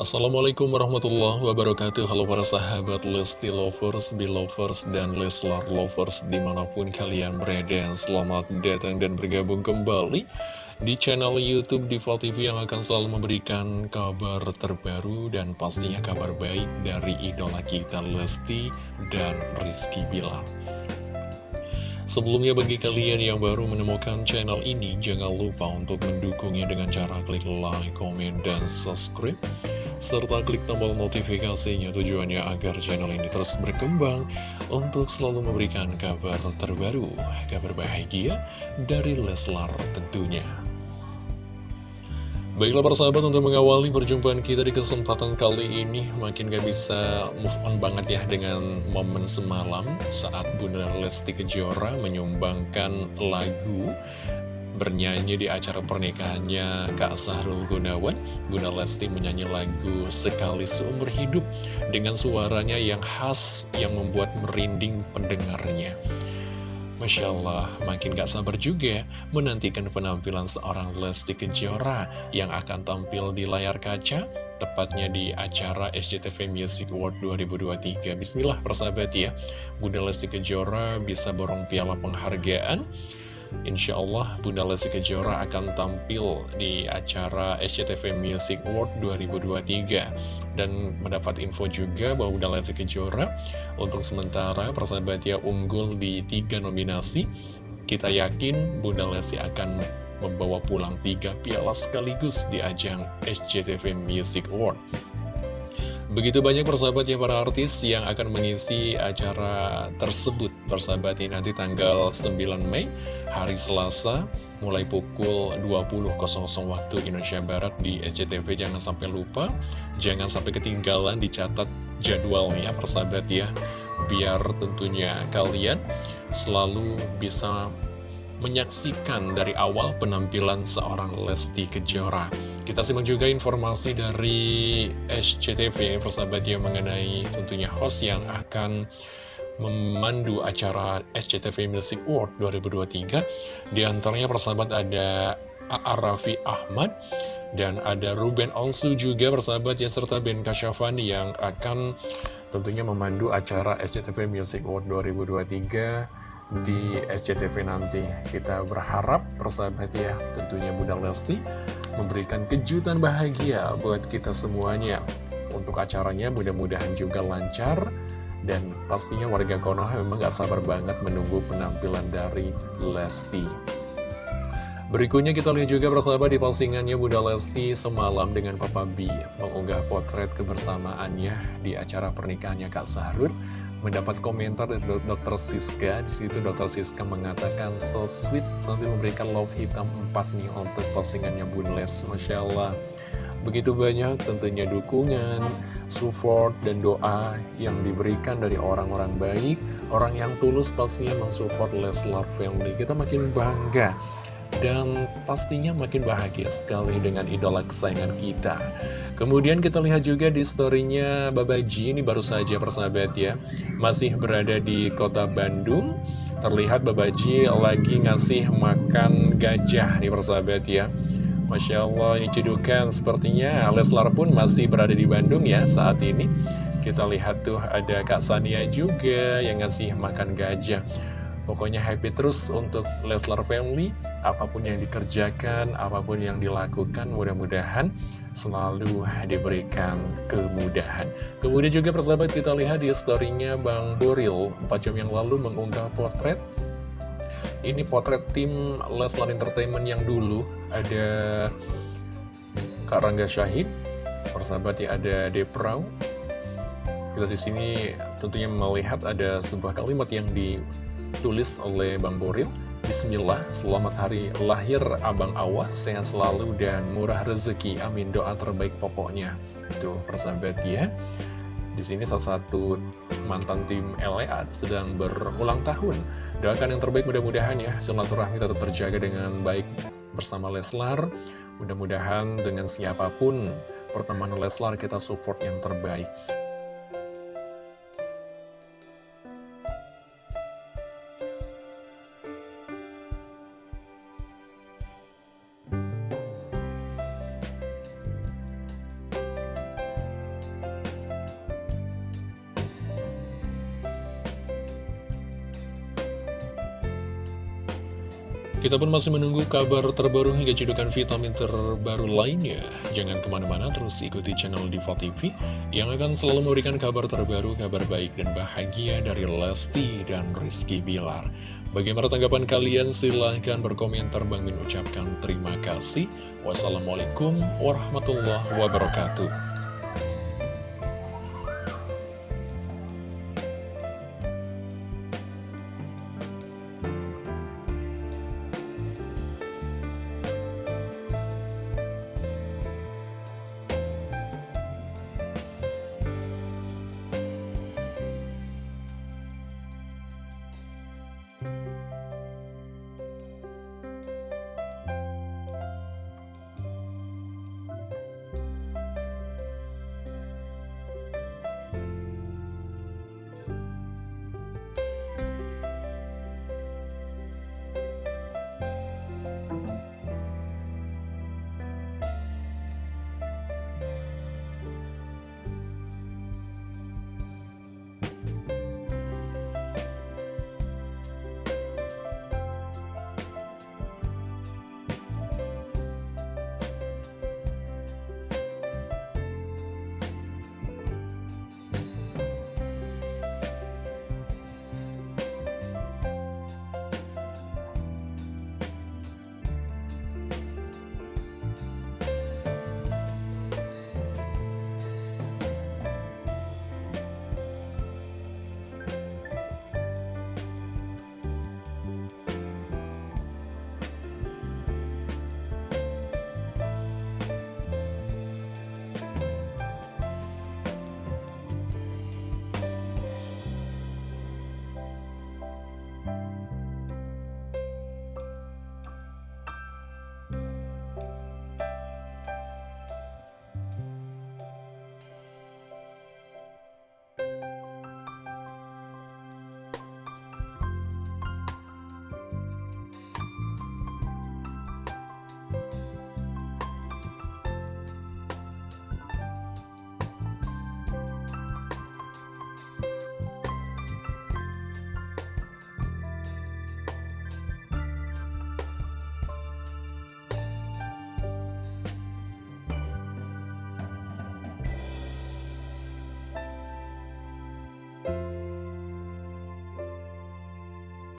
Assalamualaikum warahmatullahi wabarakatuh. Halo para sahabat Lesti Lovers, Belovers, dan Leslar Lovers di mana pun kalian berada. Selamat datang dan bergabung kembali di channel Youtube Diva TV yang akan selalu memberikan kabar terbaru dan pastinya kabar baik dari idola kita Lesti dan Rizky Bilar. Sebelumnya bagi kalian yang baru menemukan channel ini, jangan lupa untuk mendukungnya dengan cara klik like, komen, dan subscribe serta klik tombol notifikasinya tujuannya agar channel ini terus berkembang untuk selalu memberikan kabar terbaru, kabar bahagia dari Leslar tentunya. Baiklah persahabat untuk mengawali perjumpaan kita di kesempatan kali ini Makin gak bisa move on banget ya dengan momen semalam Saat Bunda Lesti Kejora menyumbangkan lagu bernyanyi di acara pernikahannya Kak Sahrul Gunawan. Bunda Lesti menyanyi lagu Sekali Seumur Hidup dengan suaranya yang khas yang membuat merinding pendengarnya. Masya Allah, makin gak sabar juga menantikan penampilan seorang Lesti Kejora yang akan tampil di layar kaca tepatnya di acara SCTV Music Award 2023 Bismillah persahabat ya. Bunda Lesti Kejora bisa borong piala penghargaan Insya Allah Bunda Lesti Kejora akan tampil di acara SCTV Music Award 2023 dan mendapat info juga bahwa Bunda Lesti Kejora untuk sementara persahabat ya unggul di tiga nominasi. Kita yakin Bunda Lesti akan membawa pulang tiga piala sekaligus di ajang SCTV Music Award. Begitu banyak persahabat ya para artis yang akan mengisi acara tersebut. Persahabat ini nanti tanggal 9 Mei hari Selasa mulai pukul 20.00 waktu Indonesia Barat di SCTV Jangan sampai lupa, jangan sampai ketinggalan dicatat jadwalnya persahabat ya. Biar tentunya kalian selalu bisa menyaksikan dari awal penampilan seorang Lesti Kejora. Kita simak juga informasi dari SCTV, persahabat yang mengenai tentunya host yang akan memandu acara SCTV Music Award 2023. Di antaranya persahabat ada A.A. Raffi Ahmad, dan ada Ruben Onsu juga persahabat ya, serta Ben Kasyafani yang akan tentunya memandu acara SCTV Music Award 2023 di SCTV nanti Kita berharap persahabat ya tentunya Bunda Lesti memberikan kejutan bahagia buat kita semuanya Untuk acaranya mudah-mudahan juga lancar Dan pastinya warga Konoha memang gak sabar banget menunggu penampilan dari Lesti Berikutnya kita lihat juga persahabat di postingannya Bunda Lesti semalam dengan Papa B Mengunggah potret kebersamaannya di acara pernikahannya Kak Sahrul mendapat komentar dari Dr. Siska. Di situ Dr. Siska mengatakan so sweet sambil memberikan love hitam 4 nih untuk postingannya Bun Les. Masya Allah. Begitu banyak tentunya dukungan, support, dan doa yang diberikan dari orang-orang baik, orang yang tulus pastinya mensupport Leslar Family. Kita makin bangga dan pastinya makin bahagia sekali dengan idola kesayangan kita. Kemudian kita lihat juga di storynya Babaji Ini baru saja persahabat ya Masih berada di kota Bandung. Terlihat Babaji lagi ngasih makan gajah nih persahabat ya Masya Allah ini cedukan sepertinya. Leslar pun masih berada di Bandung ya saat ini. Kita lihat tuh ada Kak Sania juga yang ngasih makan gajah. Pokoknya happy terus untuk Leslar Family. Apa pun yang dikerjakan, apa pun yang dilakukan Mudah-mudahan selalu diberikan kemudahan. Kemudian juga persahabat kita lihat di storynya Bang Boril. 4 jam yang lalu mengunggah potret Ini potret tim Leslar Entertainment yang dulu Ada Kak Rangga Syahid Persahabat ya ada Deprau kita di sini tentunya melihat ada sebuah kalimat yang di tulis oleh Bang Boril Bismillah, selamat hari lahir Abang Awa, sehat selalu dan murah rezeki. Amin, doa terbaik pokoknya. Tuh, persahabat ya. Di sini salah satu mantan tim LEA sedang berulang tahun. Doakan yang terbaik mudah-mudahan ya, silaturahmi tetap terjaga dengan baik bersama Leslar. Mudah-mudahan dengan siapa pun pertemanan Leslar kita support yang terbaik. Kita pun masih menunggu kabar terbaru hingga cedukan vitamin terbaru lainnya. Jangan ke mana-mana, terus ikuti channel Diva TV yang akan selalu memberikan kabar terbaru, kabar baik dan bahagia dari Lesti dan Rizky Bilar. Bagaimana tanggapan kalian? Silahkan berkomentar. Bang Min ucapkan terima kasih. Wassalamualaikum warahmatullahi wabarakatuh.